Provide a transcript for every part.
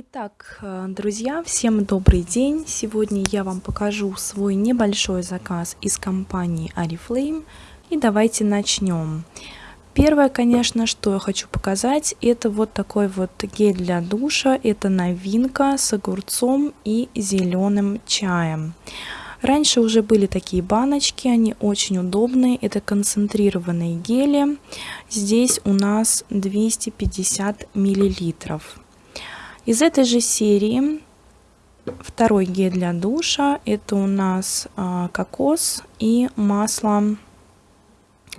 Итак, э, друзья, всем добрый день! Сегодня я вам покажу свой небольшой заказ из компании Oriflame. И давайте начнем. Первое, конечно, что я хочу показать, это вот такой вот гель для душа. Это новинка с огурцом и зеленым чаем. Раньше уже были такие баночки, они очень удобные. Это концентрированные гели. Здесь у нас 250 миллилитров. Из этой же серии второй гель для душа. Это у нас а, кокос и масло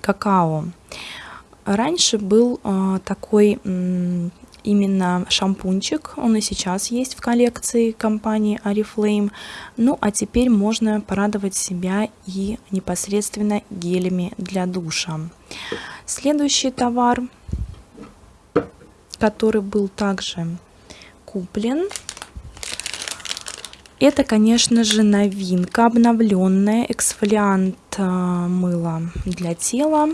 какао. Раньше был а, такой именно шампунчик, он и сейчас есть в коллекции компании Oriflame. Ну а теперь можно порадовать себя и непосредственно гелями для душа. Следующий товар, который был также куплен. Это, конечно же, новинка, обновленная эксфолиант э, мыла для тела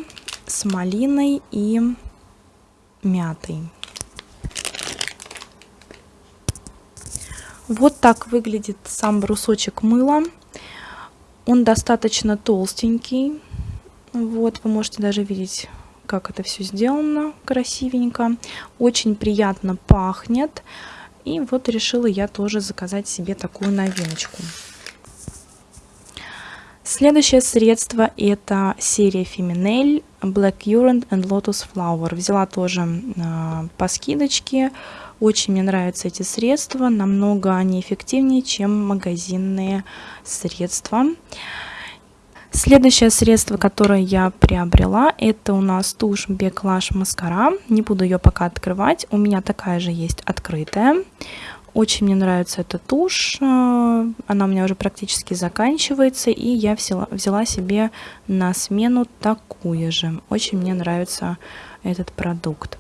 с малиной и мятой. Вот так выглядит сам брусочек мыла. Он достаточно толстенький. Вот, вы можете даже видеть, как это все сделано красивенько. Очень приятно пахнет. И вот решила я тоже заказать себе такую новиночку. Следующее средство это серия Feminel Black Currant and Lotus Flower. Взяла тоже э, по скидочке. Очень мне нравятся эти средства. Намного они эффективнее, чем магазинные средства. Следующее средство, которое я приобрела, это у нас тушь Беклаш Маскара. Не буду ее пока открывать. У меня такая же есть открытая. Очень мне нравится эта тушь. Э, она у меня уже практически заканчивается. И я взяла, взяла себе на смену такую же. Очень мне нравится этот продукт.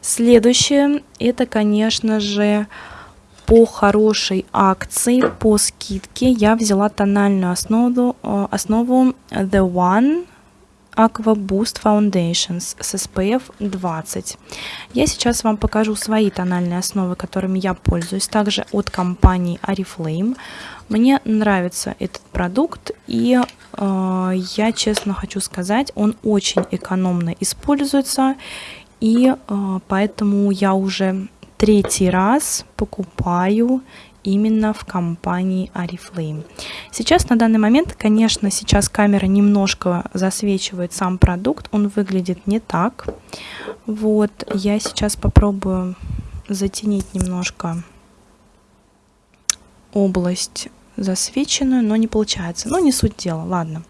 Следующее, это, конечно же, по хорошей акции, по скидке я взяла тональную основу, э, основу The One Aqua Boost Foundations с SPF 20. Я сейчас вам покажу свои тональные основы, которыми я пользуюсь, также от компании Oriflame. Мне нравится этот продукт, и э, я честно хочу сказать, он очень экономно используется, и э, поэтому я уже третий раз покупаю именно в компании Oriflame. Сейчас на данный момент, конечно, сейчас камера немножко засвечивает сам продукт, он выглядит не так. Вот, я сейчас попробую затенить немножко область засвеченную, но не получается. Но не суть дела, ладно. Ладно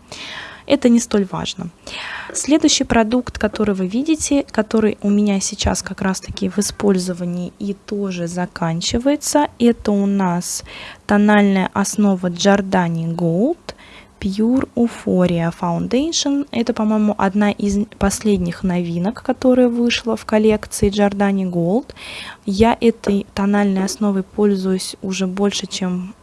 это не столь важно. Следующий продукт, который вы видите, который у меня сейчас как раз таки в использовании и тоже заканчивается, это у нас тональная основа Giordani Gold Pure Euphoria Foundation. Это, по-моему, одна из последних новинок, которая вышла в коллекции Giordani Gold. Я этой тональной основой пользуюсь уже больше, чем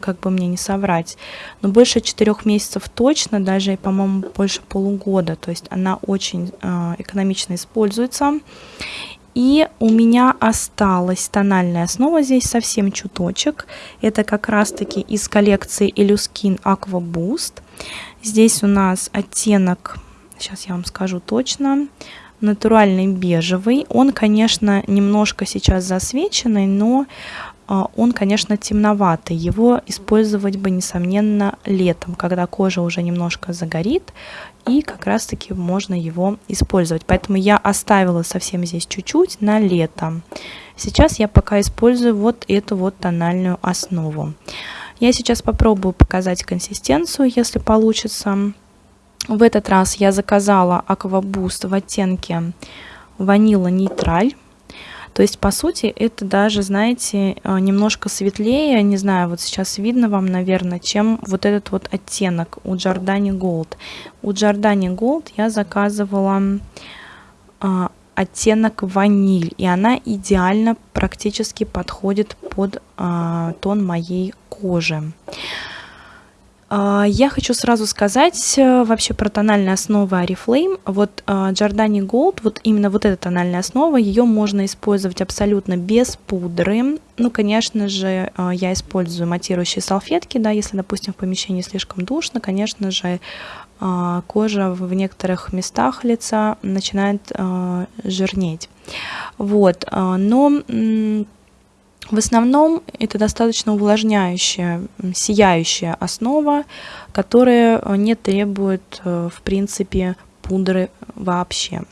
как бы мне не соврать, но больше четырех месяцев точно, даже, по-моему, больше полугода, то есть она очень э, экономично используется. И у меня осталась тональная основа здесь совсем чуточек. Это как раз-таки из коллекции Eluskin Aqua Boost. Здесь у нас оттенок, сейчас я вам скажу точно, натуральный бежевый. Он, конечно, немножко сейчас засвеченный, но а, он, конечно, темноватый. Его использовать бы, несомненно, летом, когда кожа уже немножко загорит, и как раз-таки можно его использовать. Поэтому я оставила совсем здесь чуть-чуть на лето. Сейчас я пока использую вот эту вот тональную основу. Я сейчас попробую показать консистенцию, если получится. В этот раз я заказала Aqua Boost в оттенке ванила нейтраль. То есть, по сути, это даже, знаете, э, немножко светлее, не знаю, вот сейчас видно вам, наверное, чем вот этот вот оттенок у Giordani Gold. У Giordani Gold я заказывала а, оттенок ваниль, и она идеально практически подходит под а, тон моей кожи. А, я хочу сразу сказать э, вообще про тональные основы Oriflame. Вот а, Giordani Gold, вот именно вот эта тональная основа, ее можно использовать абсолютно без пудры. Ну, конечно же, а, я использую матирующие салфетки, да, если, допустим, в помещении слишком душно, конечно же, кожа в некоторых местах лица начинает жирнеть. Вот, но в основном это достаточно увлажняющая, сияющая основа, которая э, не требует, э, в принципе, пудры вообще.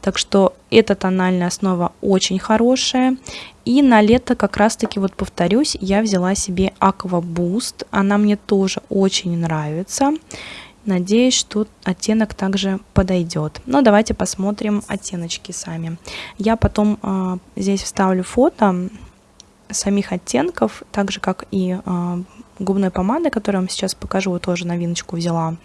Так что эта тональная основа очень хорошая. И на лето как раз таки, вот повторюсь, я взяла себе Aqua Boost. Она мне тоже очень нравится. Надеюсь, что оттенок также подойдет. Но давайте посмотрим оттеночки сами. Я потом э, здесь вставлю фото самих оттенков, так же как и э, губной помады, которую я вам сейчас покажу, тоже новиночку взяла,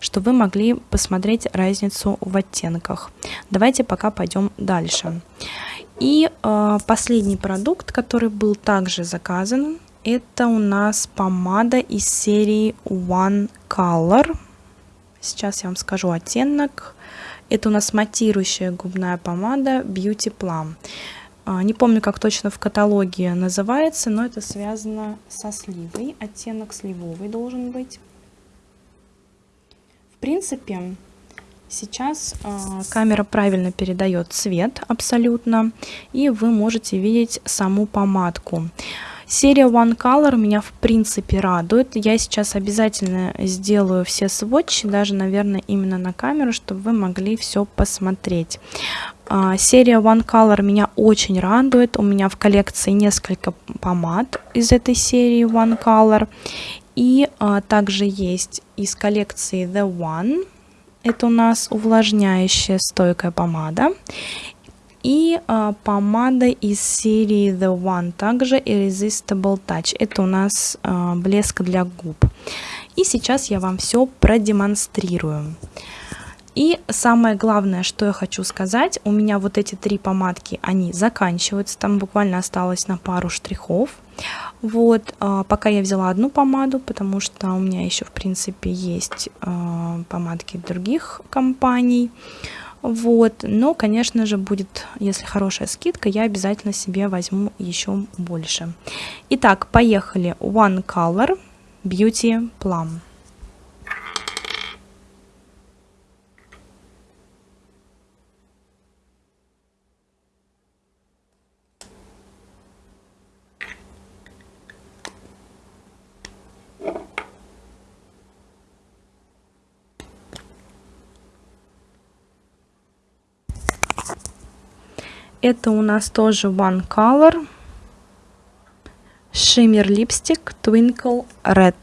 чтобы вы могли посмотреть разницу в оттенках. Давайте пока пойдем дальше. И э, последний продукт, который был также заказан, это у нас помада из серии One Color. Сейчас я вам скажу оттенок. Это у нас матирующая губная помада Beauty Plum. А, не помню, как точно в каталоге называется, но это связано со сливой. Оттенок сливовый должен быть. В принципе, сейчас э, камера правильно передает цвет абсолютно, и вы можете видеть саму помадку. Серия One Color меня в принципе радует. Я сейчас обязательно сделаю все сводчи, даже, наверное, именно на камеру, чтобы вы могли все посмотреть. А, серия One Color меня очень радует. У меня в коллекции несколько помад из этой серии One Color. И а, также есть из коллекции The One. Это у нас увлажняющая стойкая помада. И а, помада из серии The One, также Irresistible Touch. Это у нас а, блеск для губ. И сейчас я вам все продемонстрирую. И самое главное, что я хочу сказать, у меня вот эти три помадки, они заканчиваются, там буквально осталось на пару штрихов. Вот, а, пока я взяла одну помаду, потому что у меня еще, в принципе, есть а, помадки других компаний. Вот, но, конечно же, будет, если хорошая скидка, я обязательно себе возьму еще больше. Итак, поехали. One Color Beauty Plum. Это у нас тоже One Color Shimmer Lipstick Twinkle Red.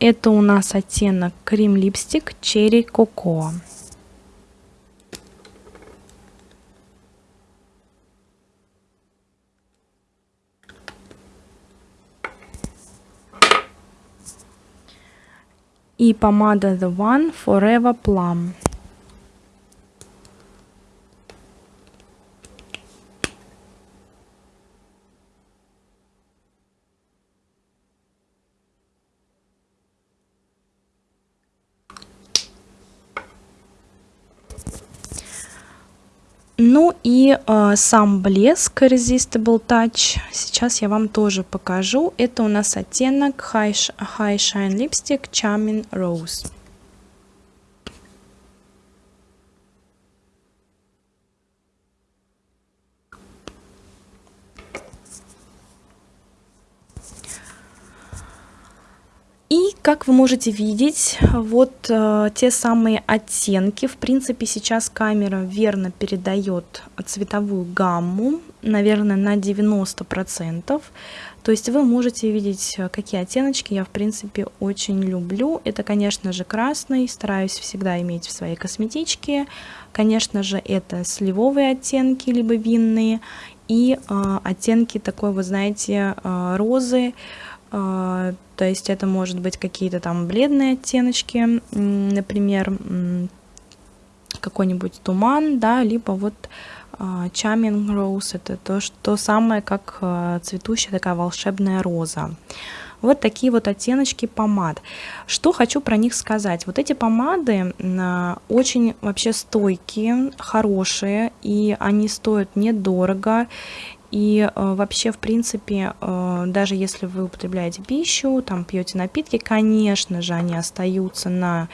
Это у нас оттенок Крем Липстик Черри Cocoa. и помада The One Forever Plum. Ну и э, сам блеск Resistible Touch сейчас я вам тоже покажу. Это у нас оттенок High, High Shine Lipstick Charming Rose. И, как вы можете видеть, вот э, те самые оттенки. В принципе, сейчас камера верно передает цветовую гамму, наверное, на 90%. То есть вы можете видеть, э, какие оттеночки я, в принципе, очень люблю. Это, конечно же, красный, стараюсь всегда иметь в своей косметичке. Конечно же, это сливовые оттенки, либо винные. И э, оттенки такой, вы знаете, э, розы, э, то есть это может быть какие-то там бледные оттеночки, например, какой-нибудь туман, да, либо вот Charming Rose, это то, то самое, как цветущая такая волшебная роза. Вот такие вот оттеночки помад. Что хочу про них сказать. Вот эти помады очень вообще стойкие, хорошие, и они стоят недорого. И э, вообще, в принципе, э, даже если вы употребляете пищу, там пьете напитки, конечно же, они остаются на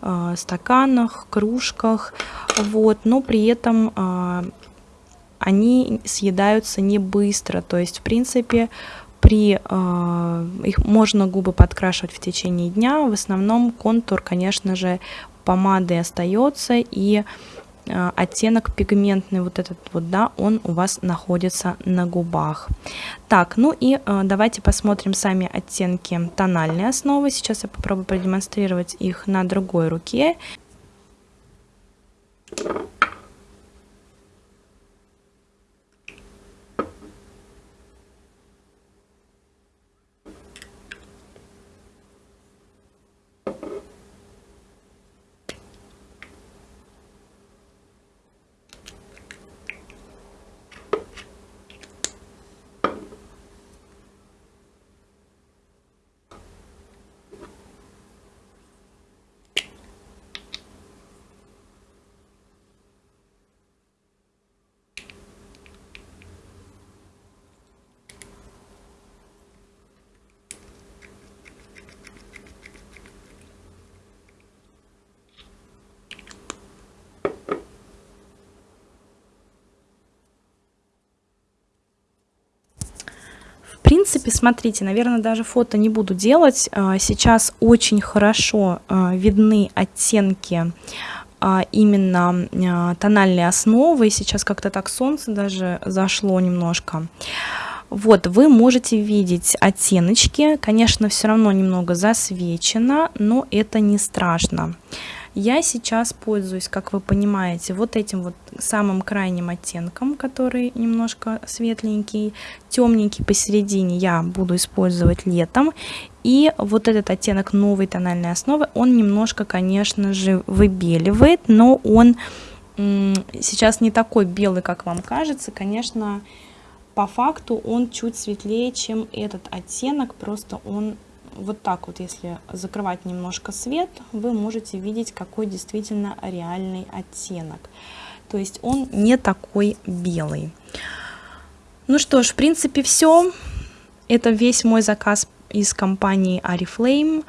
э, стаканах, кружках, вот, но при этом они съедаются не быстро. То есть, в принципе, при э, их можно губы подкрашивать в течение дня. В основном контур, конечно же, помады остается и Э, оттенок пигментный вот этот вот, да, он у вас находится на губах. Так, ну и э, давайте посмотрим сами оттенки тональной основы. Сейчас я попробую продемонстрировать их на другой руке. Принципе, смотрите, наверное, даже фото не буду делать. А, сейчас очень хорошо а, видны оттенки а, именно тональной основы. Сейчас как-то так солнце даже зашло немножко. Вот, вы можете видеть оттеночки. Конечно, все равно немного засвечено, но это не страшно. Я сейчас пользуюсь, как вы понимаете, вот этим вот самым крайним оттенком, который немножко светленький, темненький посередине я буду использовать летом. И вот этот оттенок новой тональной основы, он немножко, конечно же, выбеливает, но он сейчас не такой белый, как вам кажется. Конечно, по факту он чуть светлее, чем этот оттенок, просто он вот так вот, если закрывать немножко свет, вы можете видеть, какой действительно реальный оттенок. То есть он не такой белый. Ну что ж, в принципе, все. Это весь мой заказ из компании Ariflame.